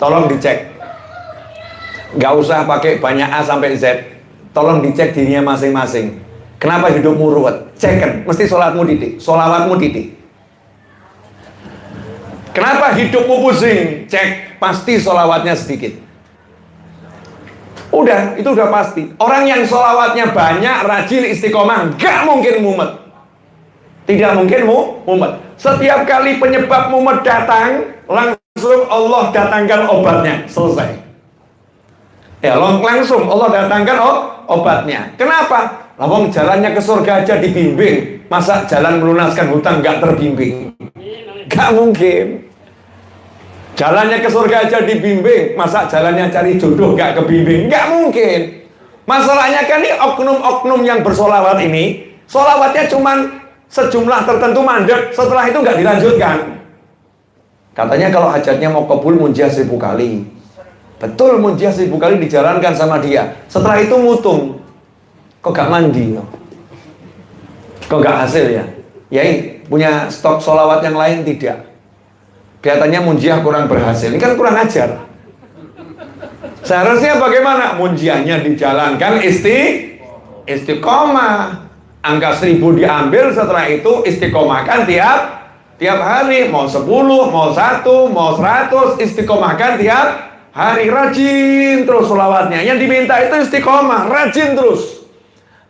tolong dicek. Nggak usah pakai banyak A sampai Z. Tolong dicek dirinya masing-masing. Kenapa hidupmu ruwet? Cek kan mesti sholatmu titik sholawatmu titik kenapa hidupmu pusing? Cek. Pasti sholawatnya sedikit. Udah itu udah pasti. Orang yang sholawatnya banyak rajin istiqomah nggak mungkin mumet. Tidak mungkin mu mumet. Setiap kali penyebab mumet datang langsung Allah datangkan obatnya selesai Ya langsung Allah datangkan oh, obatnya. Kenapa? Lawang jalannya ke surga aja dibimbing. Masa jalan melunaskan hutang nggak terbimbing? Gak mungkin. Jalannya ke surga aja dibimbing. Masa jalannya cari jodoh gak kebimbing? Gak mungkin. Masalahnya kan ini oknum-oknum yang bersolawat ini, solawatnya cuman sejumlah tertentu mandek. Setelah itu nggak dilanjutkan. Katanya kalau hajatnya mau kebul munjah seribu kali. Betul munjiah seribu kali dijalankan sama dia. Setelah itu mutung. Kok gak mandi? Kok gak hasil ya? Ya punya stok solawat yang lain tidak. Kelihatannya munjiah kurang berhasil. Ini kan kurang ajar. Seharusnya bagaimana? Munjiahnya dijalankan isti istiqomah. Angka seribu diambil setelah itu istiqomahkan tiap tiap hari. Mau sepuluh, mau satu, mau seratus istiqomahkan tiap hari. Rajin terus sholawatnya. Yang diminta itu istiqomah rajin terus.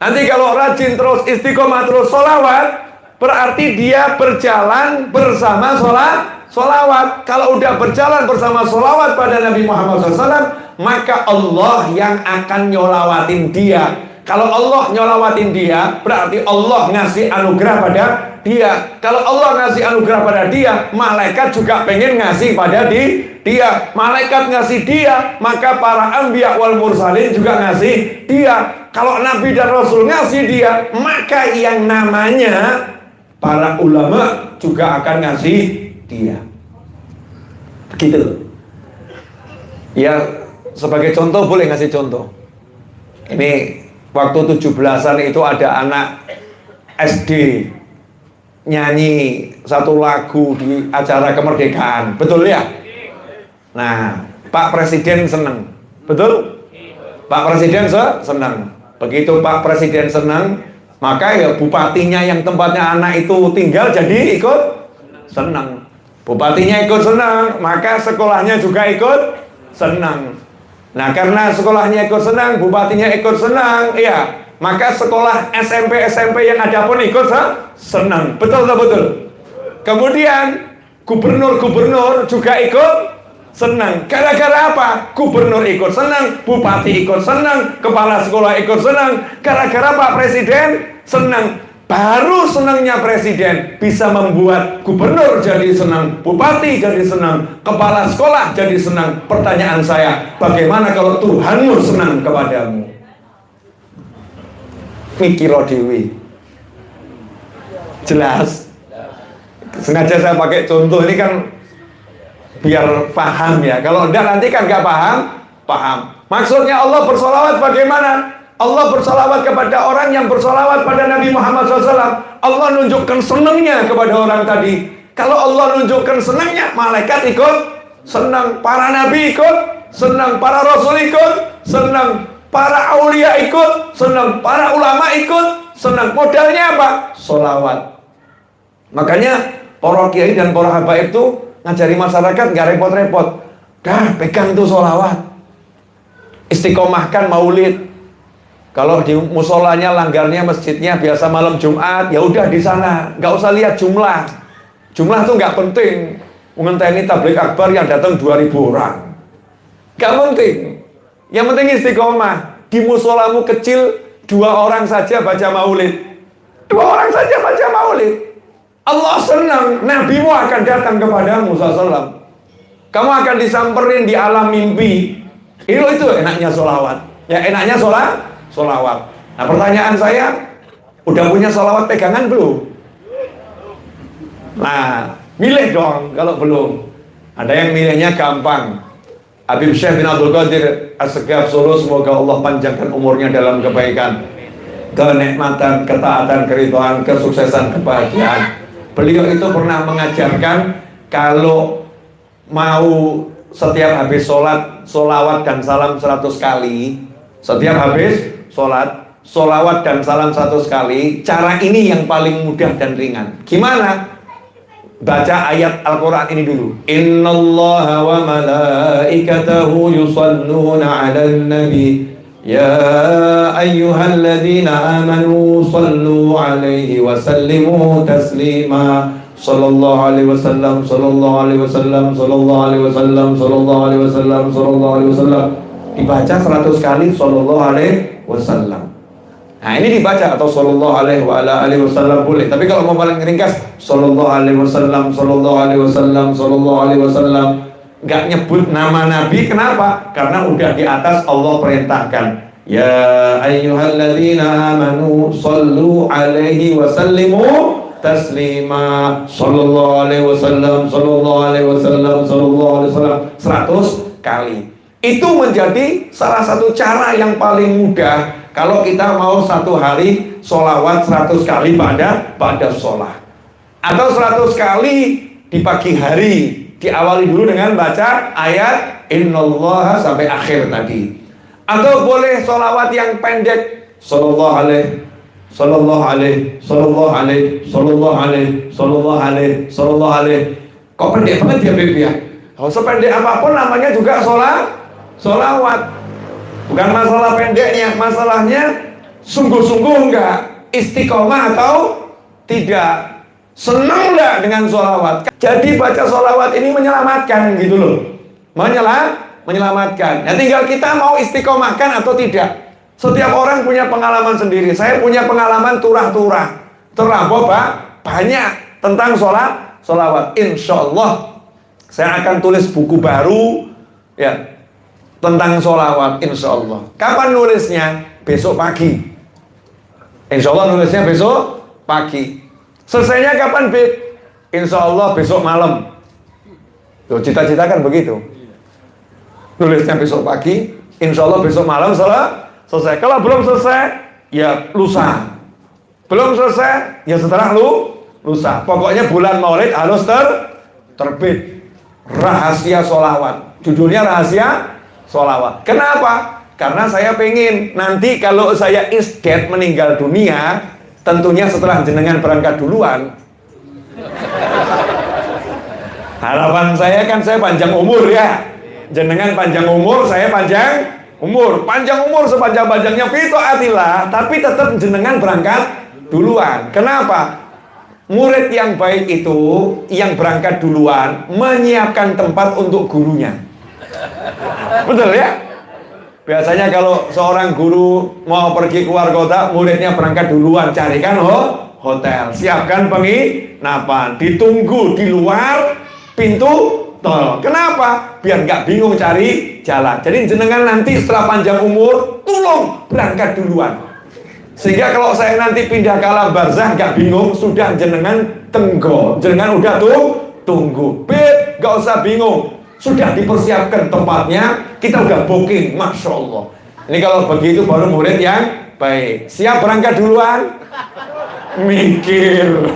Nanti kalau rajin terus istiqomah terus sholawat berarti dia berjalan bersama sholat sholawat. Kalau udah berjalan bersama sholawat pada Nabi Muhammad SAW maka Allah yang akan nyolawatin dia. Kalau Allah nyolawatin dia berarti Allah ngasih anugerah pada dia. Kalau Allah ngasih anugerah pada dia malaikat juga pengen ngasih pada di, dia. Malaikat ngasih dia maka para ambiya wal mursalin juga ngasih dia. Kalau nabi dan rasul ngasih dia maka yang namanya para ulama juga akan ngasih dia. Begitu. Ya sebagai contoh boleh ngasih contoh? Ini waktu 17-an itu ada anak SD nyanyi satu lagu di acara kemerdekaan. Betul ya? Nah Pak Presiden senang betul? Pak Presiden se senang begitu Pak Presiden senang maka ya bupatinya yang tempatnya anak itu tinggal jadi ikut senang bupatinya ikut senang maka sekolahnya juga ikut senang nah karena sekolahnya ikut senang bupatinya ikut senang iya maka sekolah SMP SMP yang ada pun ikut senang. Betul atau betul? Kemudian gubernur-gubernur juga ikut senang. Gara-gara apa? Gubernur ikut senang bupati ikut senang kepala sekolah ikut senang. Gara-gara Pak Presiden senang. Baru senangnya presiden bisa membuat gubernur jadi senang bupati jadi senang kepala sekolah jadi senang. Pertanyaan saya bagaimana kalau Tuhanmu senang kepadamu mikiro dewi jelas. Sengaja saya pakai contoh ini kan biar paham ya. Kalau enggak nanti kan nggak paham paham. Maksudnya Allah bersolawat bagaimana? Allah bersolawat kepada orang yang bersolawat pada Nabi Muhammad SAW Allah nunjukkan senangnya kepada orang tadi. Kalau Allah nunjukkan senangnya malaikat ikut senang. Para nabi ikut senang. Para rasul ikut senang para aulia ikut, senang para ulama ikut, senang modalnya apa? Solawat. Makanya para kiai dan para habaib itu ngajari masyarakat nggak repot-repot. Dah pegang tuh solawat. Istiqomahkan maulid. Kalau di musolanya langgarnya masjidnya biasa malam Jumat, ya udah di sana, nggak usah lihat jumlah. Jumlah tuh nggak penting. Mengenteni tablik akbar yang datang 2000 orang. Gak penting. Yang penting istiqomah. Di musolamu kecil, dua orang saja baca maulid. Dua orang saja baca maulid. Allah senang, nabimu akan datang kepadamu SAW. Kamu akan disamperin di alam mimpi. Itu itu enaknya solawat. Ya enaknya sholat, solawat. Nah pertanyaan saya, udah punya solawat pegangan belum? Nah, milih dong kalau belum. Ada yang milihnya gampang. Habib Syekh bin Abdul Qadir As-Segaf Solo semoga Allah panjangkan umurnya dalam kebaikan kenikmatan, ketaatan, keridhaan, kesuksesan, kebahagiaan beliau itu pernah mengajarkan kalau mau setiap habis sholat, solawat dan salam 100 kali. Setiap habis sholat, solawat dan salam 100 kali. Cara ini yang paling mudah dan ringan. Gimana? Baca ayat Al-Quran ini dulu. Innallaha wa malaikatahu yusalluna ala nabi. Ya ayyuhalladzina amanu sallu alaihi wa sallimu taslima. Sallallahu alaihi wasallam, sallallahu alaihi wasallam, sallallahu alaihi wasallam, sallallahu alaihi wasallam, sallallahu alaihi wasallam. Dibaca 100 kali sallallahu alaihi wasallam. Nah, ini dibaca atau sallallahu alaihi wa ala alihi wasallam boleh. Tapi kalau mau paling ringkas sallallahu alaihi wasallam, sallallahu alaihi wasallam, sallallahu alaihi wasallam. Enggak nyebut nama Nabi kenapa? Karena udah di atas Allah perintahkan. Ya ayyuhalladzina amanu sallu alaihi wasallimu taslima sallallahu alaihi wasallam sallallahu alaihi wasallam sallallahu alaihi wasallam 100 kali. Itu menjadi salah satu cara yang paling mudah kalau kita mau satu hari solawat 100 kali pada pada sholat atau 100 kali di pagi hari diawali dulu dengan baca ayat innallaha sampai akhir tadi atau boleh solawat yang pendek sallallahu alaihi Sallallahu alaihi, sallallahu alaihi, sallallahu alaihi, sallallahu alaihi, sallallahu alaihi. Kok pendek banget ya Beb ya? Oh, sependek apa pun namanya juga sholat, sholawat. Bukan masalah pendeknya, masalahnya sungguh-sungguh enggak istiqomah atau tidak. Senang enggak dengan sholawat? Jadi baca sholawat ini menyelamatkan gitu loh. Menyelam, menyelamatkan. Nah tinggal kita mau istiqomahkan atau tidak. Setiap orang punya pengalaman sendiri. Saya punya pengalaman turah-turah. Terlampau pak banyak tentang sholat, sholawat. Insya Allah saya akan tulis buku baru ya tentang sholawat. Insya Allah. Kapan nulisnya? Besok pagi. Insya Allah nulisnya besok pagi. Selesainya kapan, Bib? Insya Allah besok malam. cita-cita kan begitu. Nulisnya besok pagi, insya Allah besok malam salah selesai. Kalau belum selesai, ya lusa. Belum selesai, ya setelah lu lusa. Pokoknya bulan Maulid harus ter terbit. Rahasia solawat. Judulnya rahasia solawat. Kenapa? Karena saya pengen nanti kalau saya isdet meninggal dunia, tentunya setelah jenengan berangkat duluan. Harapan saya kan saya panjang umur ya. Jenengan panjang umur, saya panjang umur panjang umur sepanjang-panjangnya fito atilah tapi tetap jenengan berangkat duluan kenapa murid yang baik itu yang berangkat duluan menyiapkan tempat untuk gurunya betul ya biasanya kalau seorang guru mau pergi keluar kota muridnya berangkat duluan carikan ho hotel siapkan penginapan ditunggu di luar pintu tol. Kenapa? Biar nggak bingung cari jalan. Jadi jenengan nanti setelah panjang umur, tolong berangkat duluan. Sehingga kalau saya nanti pindah ke alam barzah nggak bingung, sudah jenengan tenggo, jenengan udah tuh tunggu. Bet, nggak usah bingung. Sudah dipersiapkan tempatnya, kita udah booking, masya Allah. Ini kalau begitu baru murid yang baik. Siap berangkat duluan? Mikir.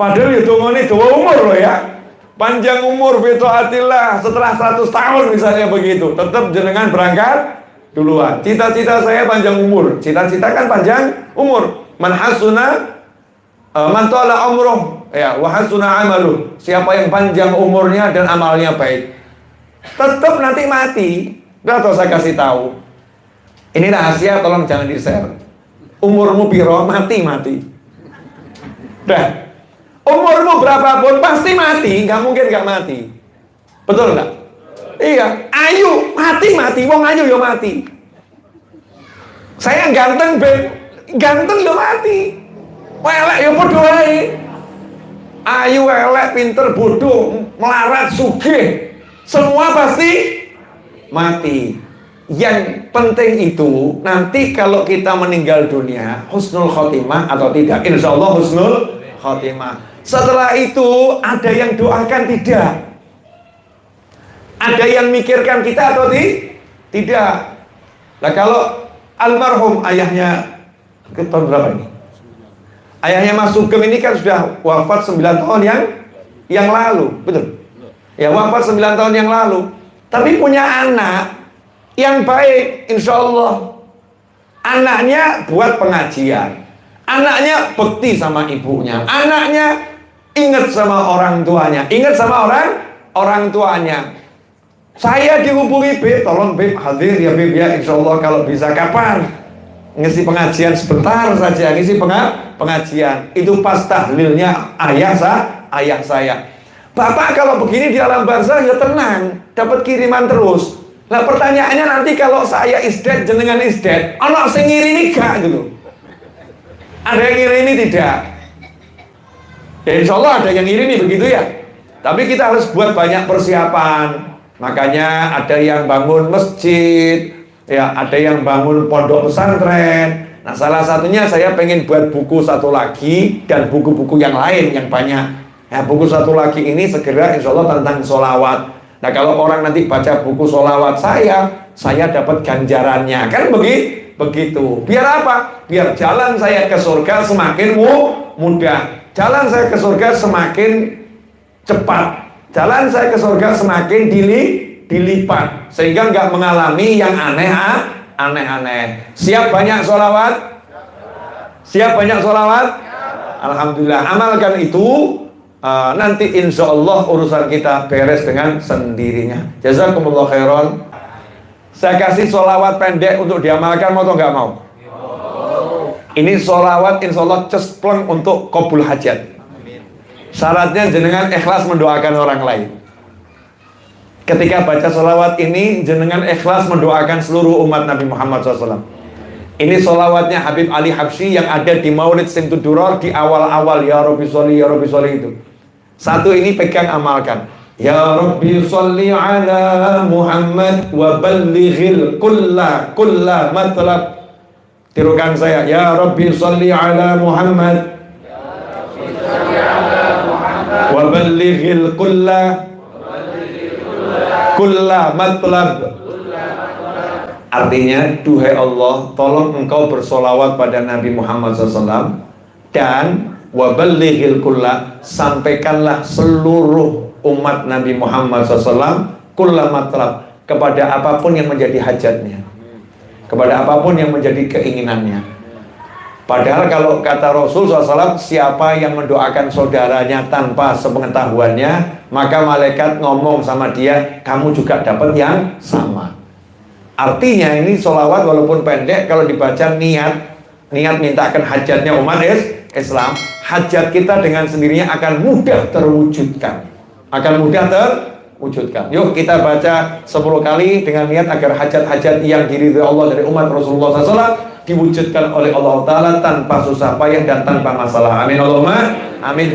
Padahal itu ini dua umur loh ya panjang umur fitoatillah setelah 100 tahun misalnya begitu tetap jenengan berangkat duluan cita-cita saya panjang umur cita-cita kan panjang umur man hasuna uh, man tola umroh ya wa hasuna amalu. Siapa yang panjang umurnya dan amalnya baik. Tetap nanti mati. Udah tau saya kasih tahu. Ini rahasia tolong jangan di share umurmu piro? Mati mati. Udah Umurmu berapapun pasti mati, nggak mungkin nggak mati. Betul nggak? Iya, ayu mati mati, wong ayu yo mati. Saya ganteng ben, ganteng yo mati. Welek yo bodoh Ayu, elek, pinter, bodoh, melarat, sugih, semua pasti mati. Yang penting itu nanti kalau kita meninggal dunia husnul khotimah atau tidak, insya Allah husnul khotimah. Setelah itu ada yang doakan tidak. Ada yang mikirkan kita atau di? tidak. Nah kalau almarhum ayahnya ke tahun berapa ini? Ayahnya Mas Sugeng ini kan sudah wafat 9 tahun yang yang lalu, betul? Ya wafat 9 tahun yang lalu. Tapi punya anak yang baik, insya Allah. Anaknya buat pengajian. Anaknya bekti sama ibunya. Anaknya ingat sama orang tuanya. Ingat sama orang orang tuanya. Saya dihubungi Beb, tolong Beb hadir ya Beb ya, insya Allah kalau bisa kapan? Ngisi pengajian sebentar saja, ngisi pengajian. Itu pas tahlilnya ayah saya, ayah saya. Bapak kalau begini di alam barzah ya tenang, dapat kiriman terus. Nah pertanyaannya nanti kalau saya isdet jenengan isdet, anak sing ini gak gitu. Ada yang ngirimi tidak? Ya insya Allah ada yang ngirimi begitu ya. Tapi kita harus buat banyak persiapan. Makanya ada yang bangun masjid, ya ada yang bangun pondok pesantren. Nah salah satunya saya pengen buat buku satu lagi dan buku-buku yang lain yang banyak. Ya buku satu lagi ini segera insya Allah tentang solawat. Nah kalau orang nanti baca buku solawat saya, saya dapat ganjarannya. Kan begitu? Begitu. Biar apa? Biar jalan saya ke surga semakin mudah. Jalan saya ke surga semakin cepat jalan saya ke surga semakin dili, dilipat. Sehingga nggak mengalami yang aneh aneh-aneh siap banyak sholawat? Siap banyak sholawat? Alhamdulillah. Amalkan itu uh, nanti insya Allah urusan kita beres dengan sendirinya. Jazakumullah khairan. Saya kasih sholawat pendek untuk diamalkan mau atau nggak mau? Ini sholawat insya Allah cespleng untuk kabul hajat. Syaratnya jenengan ikhlas mendoakan orang lain. Ketika baca sholawat ini, jenengan ikhlas mendoakan seluruh umat Nabi Muhammad SAW. Ini sholawatnya Habib Ali Habsyi yang ada di Maulid Simtuduror di awal-awal Ya Rabbi Sholli, Ya Rabbi Sholli itu. Satu ini pegang amalkan. Ya Rabbi Sholli ala Muhammad wa ballighil kulla kulla matlab. Tirukan saya. Ya Rabbi Sholli ala Muhammad wa ballighil kulla kulla matlab artinya duhai Allah tolong engkau bersolawat pada Nabi Muhammad SAW dan waballighil kulla sampaikanlah seluruh umat Nabi Muhammad SAW kulla matlab kepada apa pun yang menjadi hajatnya. Kepada apa pun yang menjadi keinginannya Padahal kalau kata Rasul SAW, siapa yang mendoakan saudaranya tanpa sepengetahuannya, maka malaikat ngomong sama dia, kamu juga dapat yang sama. Artinya ini sholawat walaupun pendek, kalau dibaca niat, niat mintakan hajatnya umat Islam, hajat kita dengan sendirinya akan mudah terwujudkan. Akan mudah terwujudkan. Yuk kita baca 10 kali dengan niat agar hajat-hajat yang diridhoi Allah dari umat Rasulullah SAW diwujudkan oleh Allah Ta'ala tanpa susah payah dan tanpa masalah. Amin Allahumma. Amin.